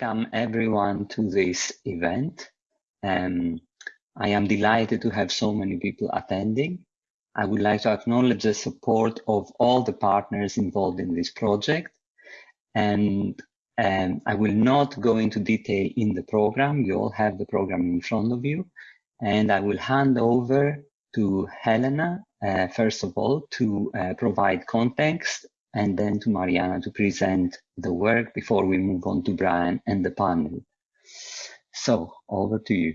welcome everyone to this event. Um, I am delighted to have so many people attending. I would like to acknowledge the support of all the partners involved in this project. And um, I will not go into detail in the program. You all have the program in front of you. And I will hand over to Helena, uh, first of all, to uh, provide context and then to Mariana to present the work before we move on to Brian and the panel. So over to you.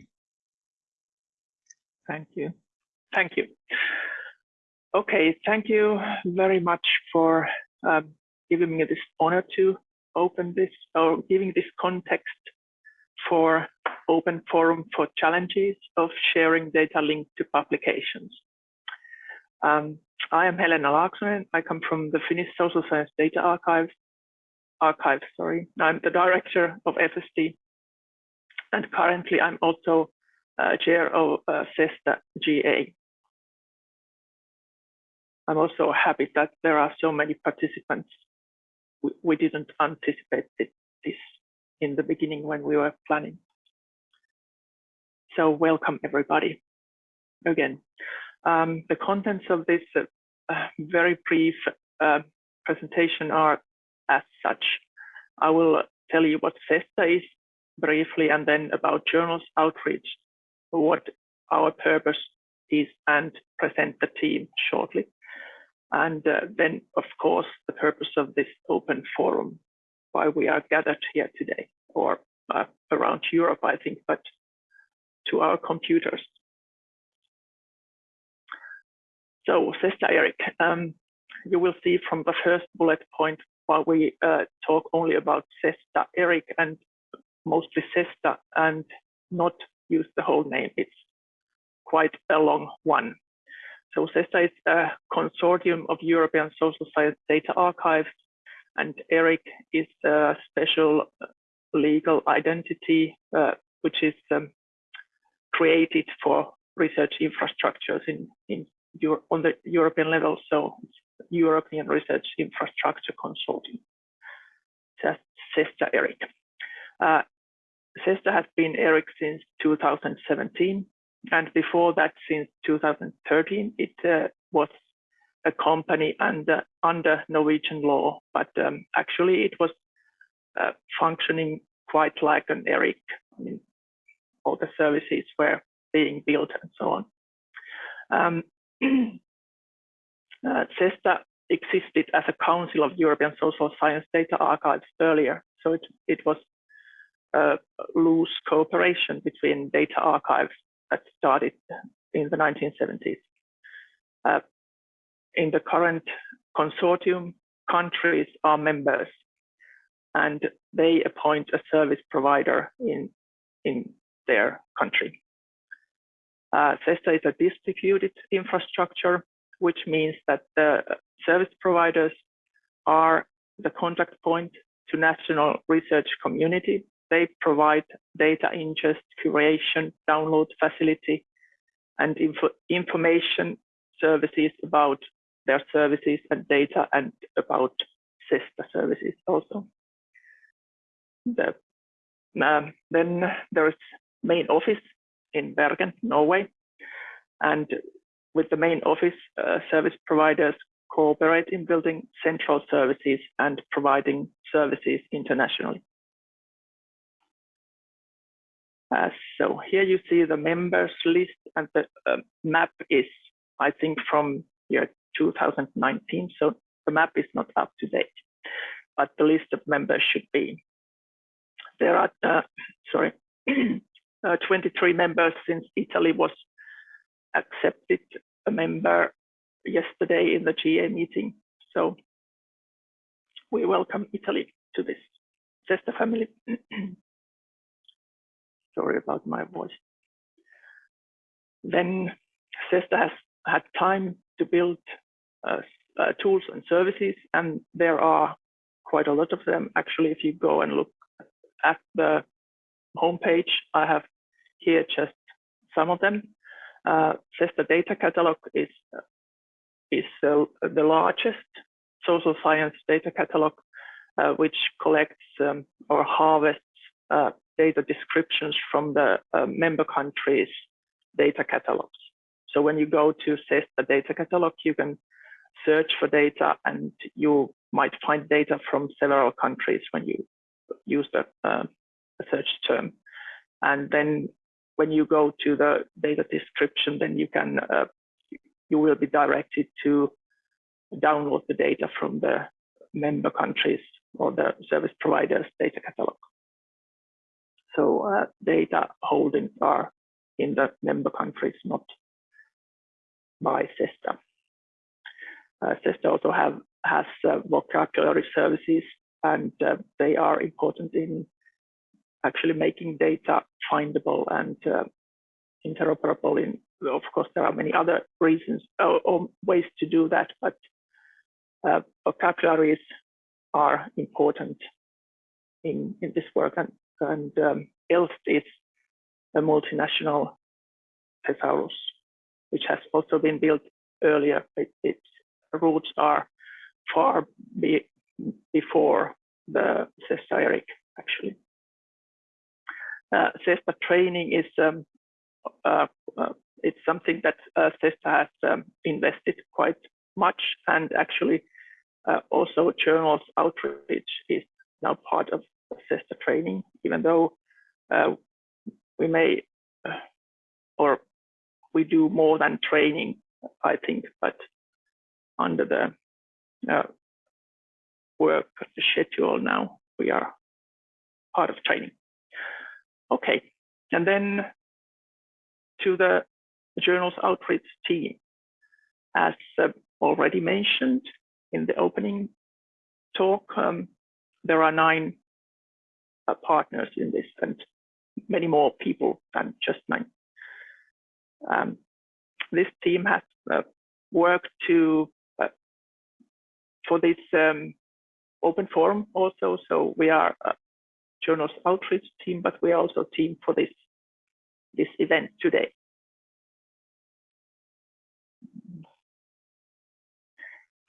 Thank you. Thank you. Okay, thank you very much for um, giving me this honor to open this or giving this context for open forum for challenges of sharing data linked to publications. Um, I am Helena Laaksonen. I come from the Finnish Social Science Data Archive. Archive, sorry. I'm the director of FSD, and currently I'm also uh, chair of uh, CESSDA GA. I'm also happy that there are so many participants. We, we didn't anticipate this in the beginning when we were planning. So welcome everybody again. Um, the contents of this uh, very brief uh, presentation are as such. I will tell you what CESSDA is briefly and then about journals outreach, what our purpose is and present the team shortly. And uh, then, of course, the purpose of this open forum, why we are gathered here today, or uh, around Europe, I think, but to our computers. So, CESSDA Eric, um, you will see from the first bullet point while we uh, talk only about CESSDA Eric and mostly CESSDA and not use the whole name. It's quite a long one. So CESSDA is a consortium of European social science data archives, and ERIC is a special legal identity uh, which is um, created for research infrastructures in, in on the European level. So European Research Infrastructure Consortium. Just ERIC. Uh, has been ERIC since 2017 and before that, since 2013, it uh, was a company under, under Norwegian law, but um, actually it was uh, functioning quite like an ERIC. I mean, all the services were being built and so on. Um, uh, CESSDA existed as a Council of European Social Science Data Archives earlier, so it, it was a loose cooperation between data archives that started in the 1970s. Uh, in the current consortium, countries are members and they appoint a service provider in, in their country. Uh, CESSDA is a distributed infrastructure, which means that the service providers are the contact point to national research community they provide data ingest, curation, download facility, and info information services about their services and data and about CESSDA services also. The, um, then there is main office in Bergen, Norway. And with the main office, uh, service providers cooperate in building central services and providing services internationally. Uh, so here you see the members list and the uh, map is, I think, from year 2019. So the map is not up to date, but the list of members should be. There are, uh, sorry, uh, 23 members since Italy was accepted a member yesterday in the GA meeting. So we welcome Italy to this CESSDA family. Sorry about my voice. Then CESSDA has had time to build uh, uh, tools and services, and there are quite a lot of them. Actually, if you go and look at the homepage, I have here just some of them. Uh, CESSDA Data Catalog is is uh, the largest social science data catalog, uh, which collects um, or harvests uh, data descriptions from the uh, member countries data catalogs. So when you go to CESSDA data catalog, you can search for data and you might find data from several countries when you use the uh, search term. And then when you go to the data description, then you can uh, you will be directed to download the data from the member countries or the service providers data catalog. So uh, data holdings are in the member countries, not by CESSDA. Uh, CESSDA also have has uh, vocabulary services, and uh, they are important in actually making data findable and uh, interoperable. In of course, there are many other reasons or, or ways to do that, but uh, vocabularies are important in, in this work. And, and um, ELSST is a multinational thesaurus, which has also been built earlier. It, its roots are far be, before the CESSDA actually. Uh, CESSDA training is um, uh, uh, it's something that uh, CESSDA has um, invested quite much and actually uh, also journals outreach is now part of CESSDA training, even though uh, we may uh, or we do more than training, I think, but under the work schedule now, we are part of training. Okay, and then to the journals outreach team. As uh, already mentioned, in the opening talk, um, there are nine uh, partners in this and many more people than just nine. Um, this team has uh, worked to uh, for this um, open forum also. So we are a journals outreach team, but we are also a team for this this event today.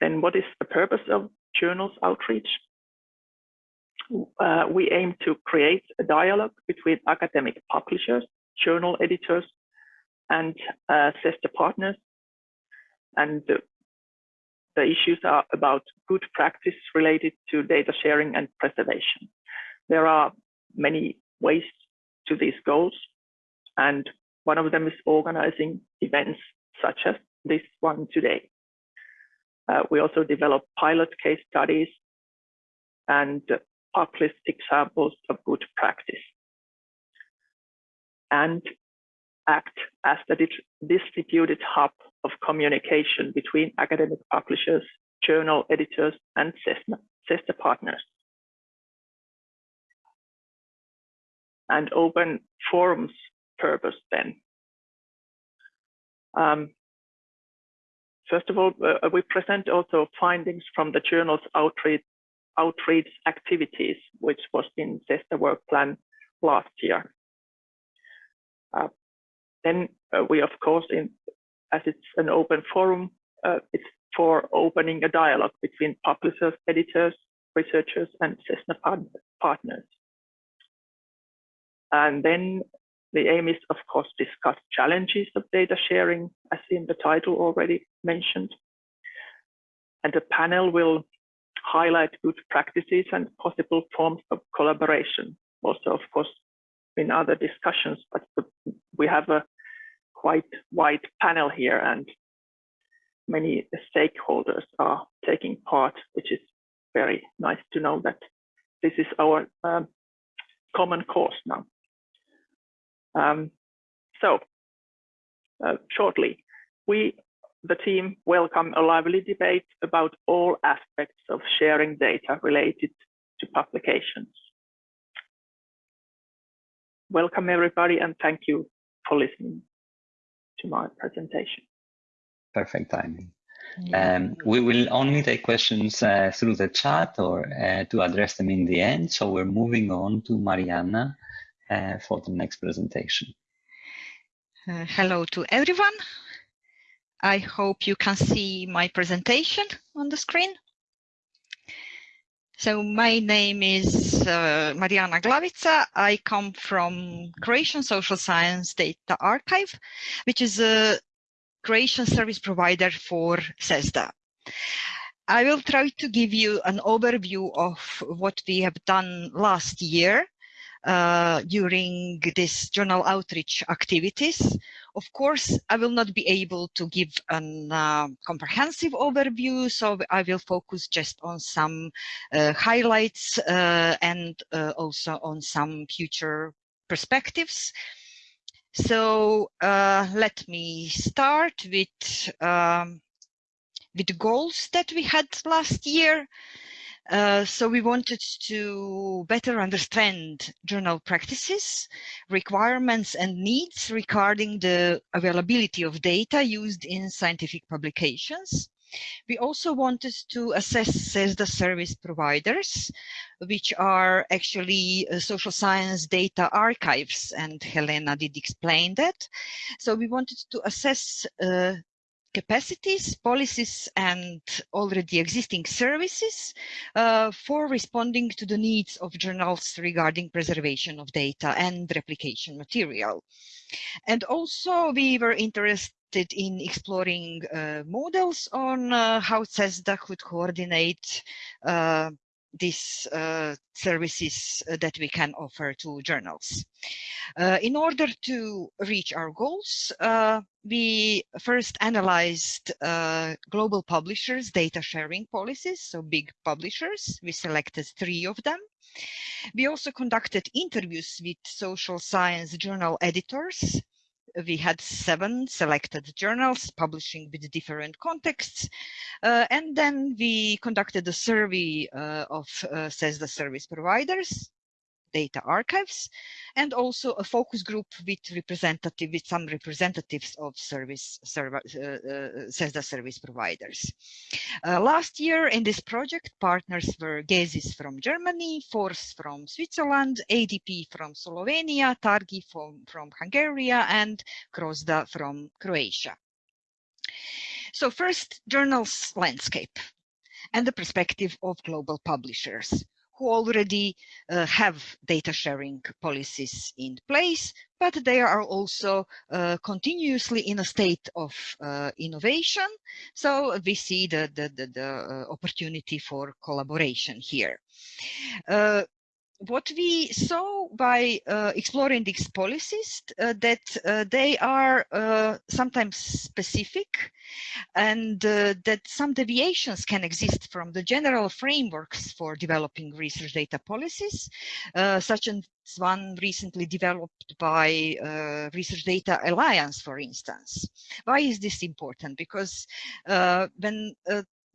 Then what is the purpose of journals outreach? Uh, we aim to create a dialogue between academic publishers, journal editors, and uh, CESSDA partners. And uh, the issues are about good practice related to data sharing and preservation. There are many ways to these goals, and one of them is organizing events such as this one today. Uh, we also develop pilot case studies and publish examples of good practice and act as the distributed hub of communication between academic publishers, journal editors, and CESSDA partners. And open forums purpose then. Um, First of all, uh, we present also findings from the journal's outreach, outreach activities, which was in CESSDA work plan last year. Uh, then uh, we, of course, in, as it's an open forum, uh, it's for opening a dialogue between publishers, editors, researchers, and CESSDA partners. And then the aim is, of course, discuss challenges of data sharing, as in the title already mentioned. And the panel will highlight good practices and possible forms of collaboration. Also, of course, in other discussions, but we have a quite wide panel here and many stakeholders are taking part, which is very nice to know that this is our um, common cause now. Um, so uh, shortly, we, the team, welcome a lively debate about all aspects of sharing data related to publications. Welcome everybody and thank you for listening to my presentation. Perfect timing. Um, we will only take questions uh, through the chat or uh, to address them in the end. So we're moving on to Mariana for the next presentation. Uh, hello to everyone. I hope you can see my presentation on the screen. So my name is uh, Mariana Glavica. I come from Croatian Social Science Data Archive, which is a Croatian service provider for CESSDA. I will try to give you an overview of what we have done last year uh, during this journal outreach activities. Of course, I will not be able to give a uh, comprehensive overview, so I will focus just on some uh, highlights uh, and uh, also on some future perspectives. So uh, let me start with um, with the goals that we had last year. Uh, so we wanted to better understand journal practices, requirements and needs regarding the availability of data used in scientific publications. We also wanted to assess the service providers, which are actually uh, social science data archives, and Helena did explain that. So we wanted to assess uh, capacities, policies, and already existing services uh, for responding to the needs of journals regarding preservation of data and replication material. And also we were interested in exploring uh, models on uh, how CESSDA could coordinate uh, these uh, services uh, that we can offer to journals. Uh, in order to reach our goals, uh, we first analyzed uh, global publishers' data sharing policies, so big publishers. We selected three of them. We also conducted interviews with social science journal editors we had seven selected journals publishing with different contexts. Uh, and then we conducted a survey uh, of uh, CESSDA service providers data archives, and also a focus group with representative with some representatives of service server, uh, uh, service providers. Uh, last year in this project, partners were GESIS from Germany, FORS from Switzerland, ADP from Slovenia, TÁRKI from, from Hungary, and CROSSDA from Croatia. So first, journals landscape and the perspective of global publishers who already uh, have data sharing policies in place, but they are also uh, continuously in a state of uh, innovation. So we see the, the, the, the uh, opportunity for collaboration here. Uh, what we saw by uh, exploring these policies uh, that uh, they are uh, sometimes specific and uh, that some deviations can exist from the general frameworks for developing research data policies, uh, such as one recently developed by Research Data Alliance, for instance. Why is this important? Because when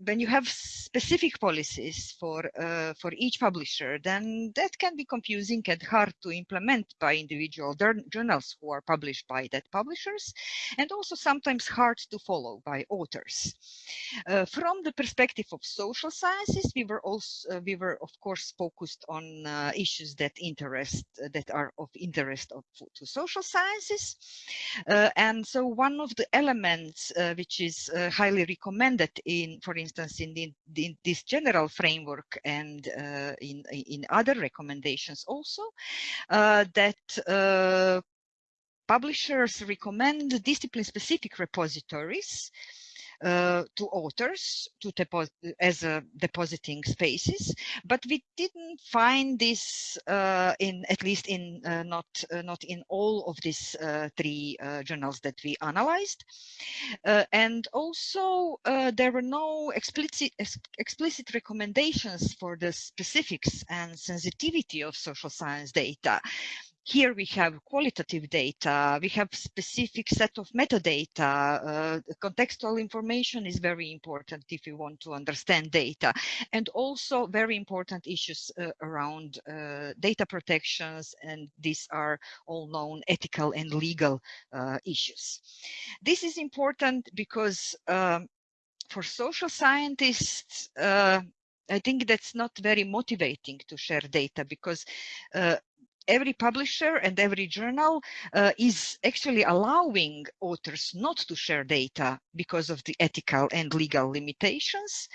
when you have specific policies for uh, for each publisher, then that can be confusing and hard to implement by individual journals who are published by that publishers, and also sometimes hard to follow by authors. Uh, from the perspective of social sciences, we were also uh, we were of course focused on uh, issues that interest uh, that are of interest of, to social sciences, uh, and so one of the elements which is highly recommended in, for instance instance, in, the, in this general framework and uh, in, in other recommendations also, uh, that uh, publishers recommend discipline-specific repositories uh, to authors to as a depositing spaces, but we didn't find this uh, in at least in uh, not uh, not in all of these uh, three uh, journals that we analyzed, and also there were no explicit explicit recommendations for the specifics and sensitivity of social science data here we have qualitative data, we have specific set of metadata. Uh, contextual information is very important if you want to understand data. And also very important issues uh, around uh, data protections, and these are all known ethical and legal uh, issues. This is important because um, for social scientists, uh, I think that's not very motivating to share data because uh, every publisher and every journal uh, is actually allowing authors not to share data because of the ethical and legal limitations.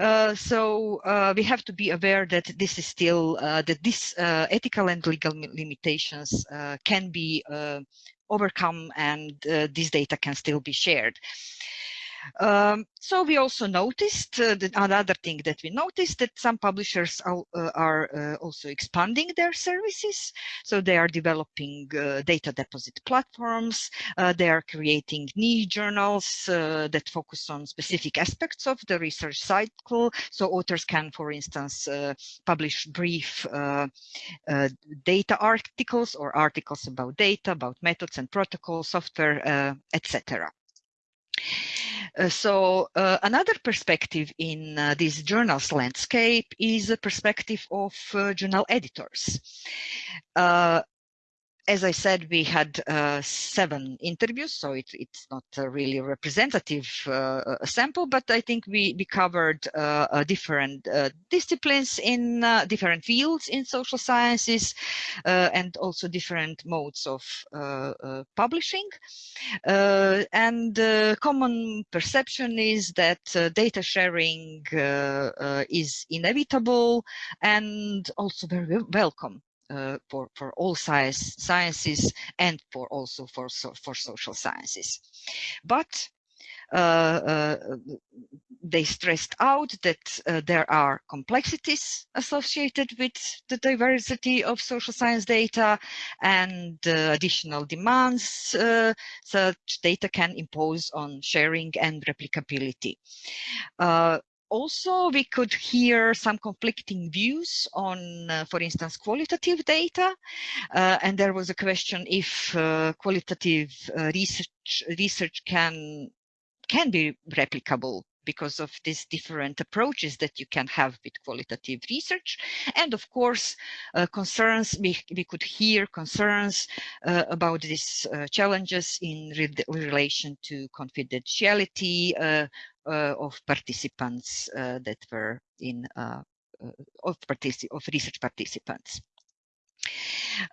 Uh, so uh, we have to be aware that this is still uh, that this uh, ethical and legal limitations uh, can be overcome and this data can still be shared. Um, so we also noticed uh, that another thing that we noticed that some publishers are, uh, are uh, also expanding their services. So they are developing uh, data deposit platforms. Uh, they are creating niche journals uh, that focus on specific aspects of the research cycle. So authors can, for instance, publish brief data articles or articles about data, about methods and protocols, software, etc. Uh, so uh, another perspective in uh, this journal's landscape is a perspective of journal editors. Uh, as I said, we had uh, seven interviews, so it, it's not a really representative uh, sample, but I think we, we covered uh, different uh, disciplines in uh, different fields in social sciences uh, and also different modes of publishing. and the common perception is that data sharing is inevitable and also very welcome uh, for for all science sciences and for also for so, for social sciences. But uh, uh, they stressed out that uh, there are complexities associated with the diversity of social science data and additional demands such data can impose on sharing and replicability also we could hear some conflicting views on, uh, for instance, qualitative data. Uh, and there was a question if uh, qualitative uh, research research can can be replicable because of these different approaches that you can have with qualitative research. And of course, uh, concerns, we, we could hear concerns uh, about these uh, challenges in re relation to confidentiality uh, of participants uh, that were in, of, partici of research participants.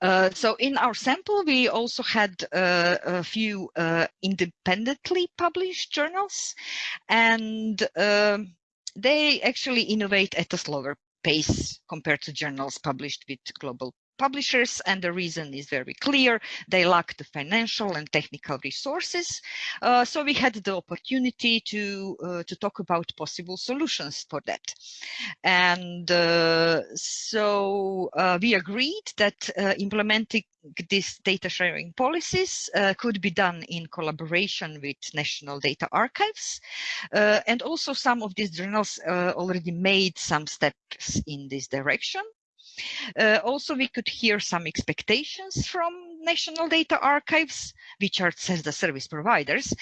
Uh, so in our sample, we also had uh, a few uh, independently published journals, and um, they actually innovate at a slower pace compared to journals published with global publishers and the reason is very clear. They lack the financial and technical resources. Uh, so we had the opportunity to uh, to talk about possible solutions for that. And uh, so uh, we agreed that uh, implementing these data sharing policies uh, could be done in collaboration with national data archives. And also some of these journals already made some steps in this direction uh, also, we could hear some expectations from national data archives, which are the service providers.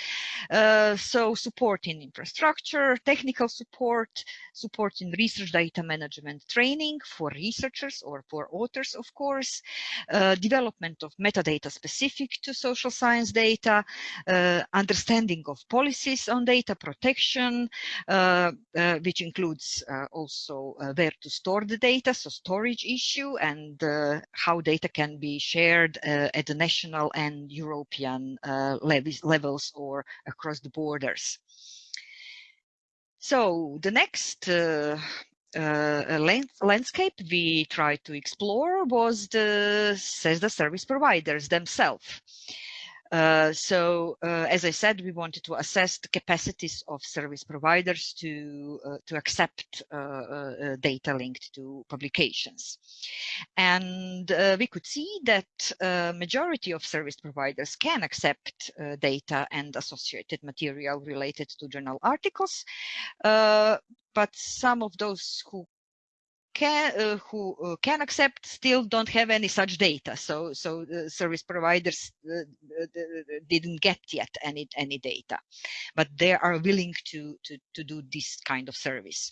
Uh, so support in infrastructure, technical support, support in research data management training for researchers or for authors, of course, uh, development of metadata specific to social science data, uh, understanding of policies on data protection, uh, uh, which includes also where to store the data, so storage issue and how data can be shared at the national and European uh, levels or across the borders. So the next uh, uh, landscape we tried to explore was the CESSDA service providers themselves. Uh, so, uh, as I said, we wanted to assess the capacities of service providers to uh, to accept uh, uh, data linked to publications, and we could see that majority of service providers can accept data and associated material related to journal articles, but some of those who can uh, who uh, can accept still don't have any such data. So so the service providers uh, didn't get yet any any data, but they are willing to to to do this kind of service.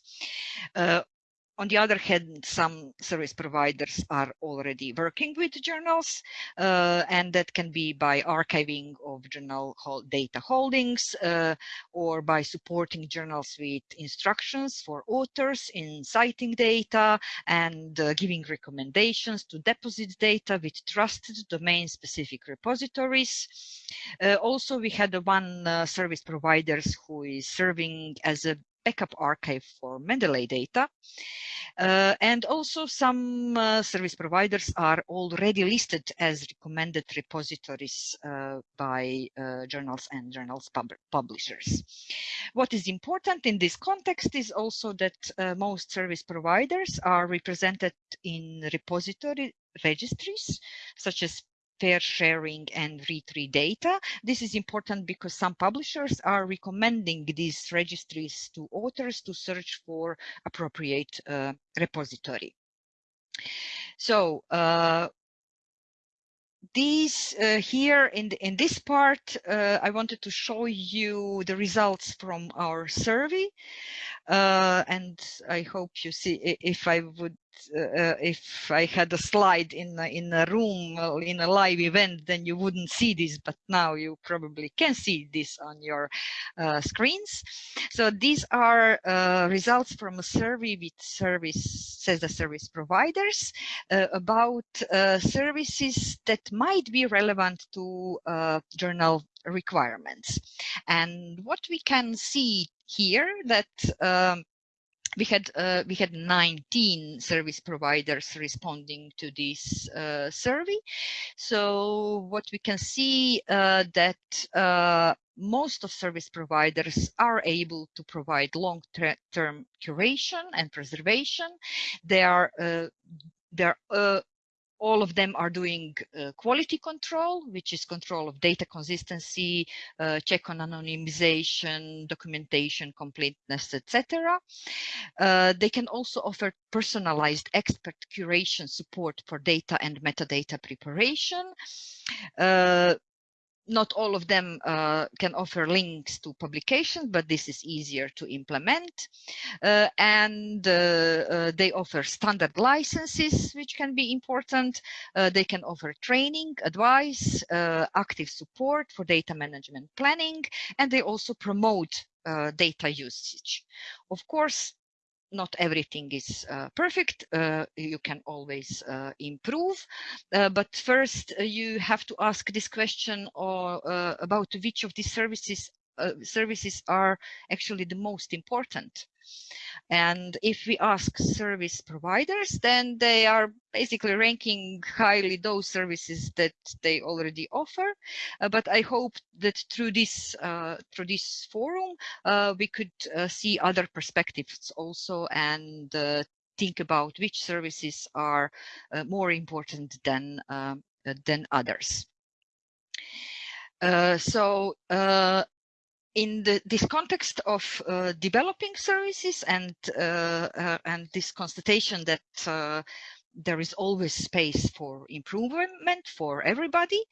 On the other hand, some service providers are already working with journals, uh, and that can be by archiving of journal data holdings uh, or by supporting journals with instructions for authors in citing data and uh, giving recommendations to deposit data with trusted domain-specific repositories. Uh, also, we had one uh, service providers who is serving as a backup archive for Mendeley data. Uh, and also some uh, service providers are already listed as recommended repositories uh, by uh, journals and journals pub publishers. What is important in this context is also that uh, most service providers are represented in repository registries, such as FAIRsharing and read data. This is important because some publishers are recommending these registries to authors to search for appropriate uh, repository. So uh, these uh, here in, the, in this part, uh, I wanted to show you the results from our survey. Uh, and I hope you see if I would uh, if I had a slide in a, in a room in a live event, then you wouldn't see this, but now you probably can see this on your uh, screens. So these are uh, results from a survey with service, CESSDA service providers uh, about uh, services that might be relevant to uh, journal requirements. And what we can see here that um, we had uh, we had 19 service providers responding to this uh, survey. So what we can see uh, that uh, most of service providers are able to provide long-term curation and preservation. They are uh, they're uh, all of them are doing uh, quality control, which is control of data consistency, uh, check on anonymization, documentation completeness, etc. Uh, they can also offer personalized expert curation support for data and metadata preparation. Not all of them uh, can offer links to publications, but this is easier to implement. Uh, and uh, uh they offer standard licenses, which can be important. Uh, they can offer training, advice, uh, active support for data management planning, and they also promote data usage. Of course, not everything is uh, perfect. Uh, you can always uh, improve. Uh, but first, uh, you have to ask this question or, uh, about which of these services services are actually the most important. And if we ask service providers, then they are basically ranking highly those services that they already offer. Uh, but I hope that through this uh, through this forum, uh, we could uh, see other perspectives also and uh, think about which services are uh, more important than than others. so in the, this context of uh, developing services and uh, uh, and this constatation that uh, there is always space for improvement for everybody,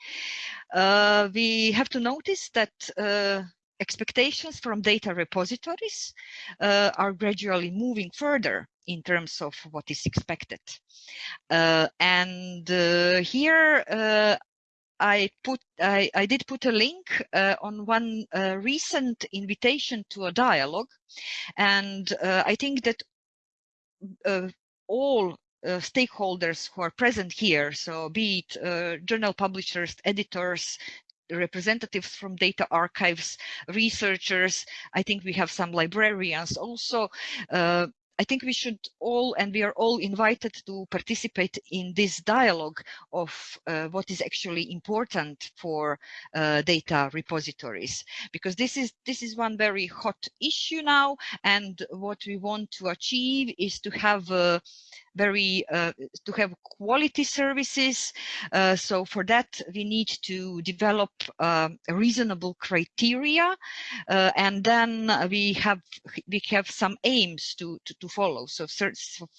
uh, we have to notice that uh, expectations from data repositories are gradually moving further in terms of what is expected. and here I put I, I did put a link uh, on one uh, recent invitation to a dialogue, and uh, I think that uh, all uh, stakeholders who are present here, so be it uh, journal publishers, editors, representatives from data archives, researchers. I think we have some librarians also. I think we should all, and we are all invited to participate in this dialogue of uh, what is actually important for uh, data repositories, because this is this is one very hot issue now, and what we want to achieve is to have very uh, to have quality services. Uh, so for that, we need to develop um, reasonable criteria, uh, and then we have we have some aims to to, to follow. So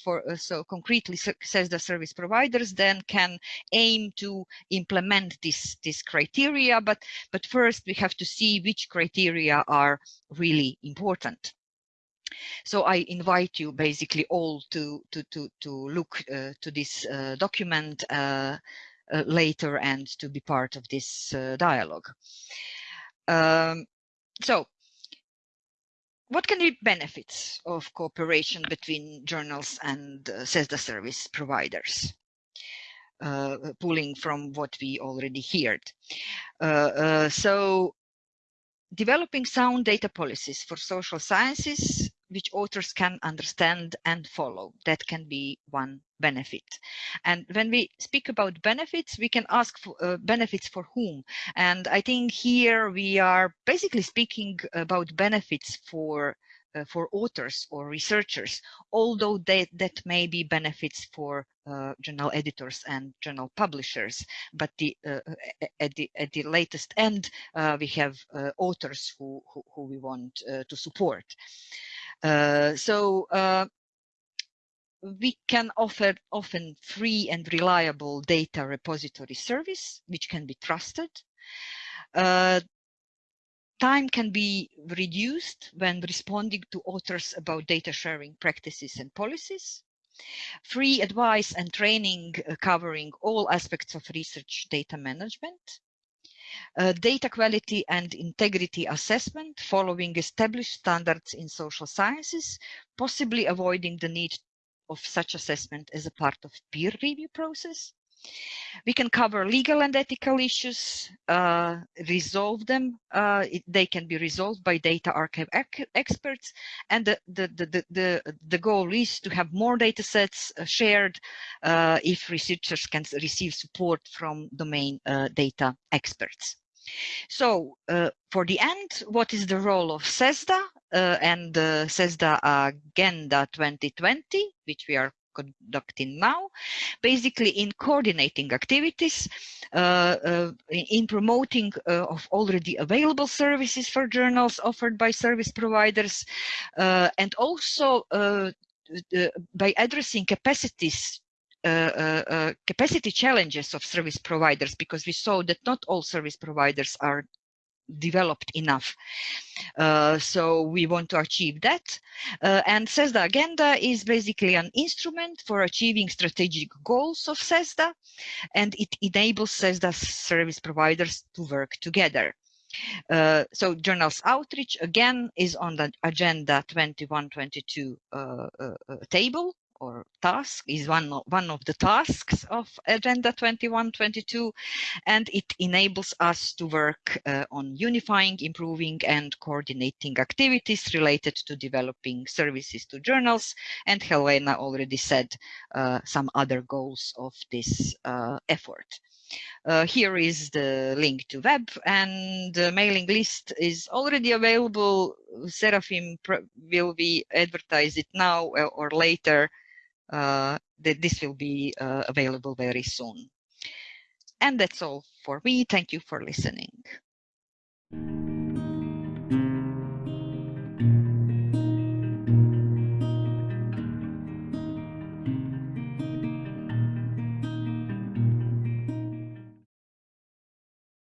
for uh, so concretely CESSDA service providers then can aim to implement this this criteria. But but first we have to see which criteria are really important. So I invite you basically all to to to to look uh, to this uh, document uh, uh later and to be part of this uh, dialogue. Um, so what can be benefits of cooperation between journals and uh, CESSDA service providers? Uh, pulling from what we already heard. Uh, uh, so developing sound data policies for social sciences which authors can understand and follow. That can be one benefit. And when we speak about benefits, we can ask for uh, benefits for whom. And I think here we are basically speaking about benefits for uh, for authors or researchers, although they, that may be benefits for uh, journal editors and journal publishers. But the, uh, at, the, at the latest end, uh, we have uh, authors who, who, who, we want uh, to support. So we can offer often free and reliable data repository service, which can be trusted. Uh, time can be reduced when responding to authors about data sharing practices and policies. Free advice and training uh, covering all aspects of research data management. Uh, data quality and integrity assessment following established standards in social sciences, possibly avoiding the need of such assessment as a part of peer review process. We can cover legal and ethical issues, uh, resolve them. Uh, it, they can be resolved by data archive experts. And the, the, the, the, the goal is to have more data sets uh, shared uh, if researchers can receive support from domain uh, data experts. So uh, for the end, what is the role of CESSDA uh, and the CESSDA Agenda 2020, which we are conducting now, basically in coordinating activities, uh, uh, in promoting uh, of already available services for journals offered by service providers, and also by addressing capacities uh, uh, capacity challenges of service providers because we saw that not all service providers are developed enough. Uh, so we want to achieve that. Uh, and CESSDA Agenda is basically an instrument for achieving strategic goals of CESSDA, and it enables CESSDA service providers to work together. Uh, so journals outreach again is on the agenda 2122 uh, uh, uh, table or task is one of, one of the tasks of Agenda 2122, and it enables us to work uh, on unifying, improving, and coordinating activities related to developing services to journals. And Helena already said uh, some other goals of this uh, effort. Uh, here is the link to web and the mailing list is already available. Seraphim will be advertise it now or later uh, uh, that this will be uh, available very soon. And that's all for me. Thank you for listening.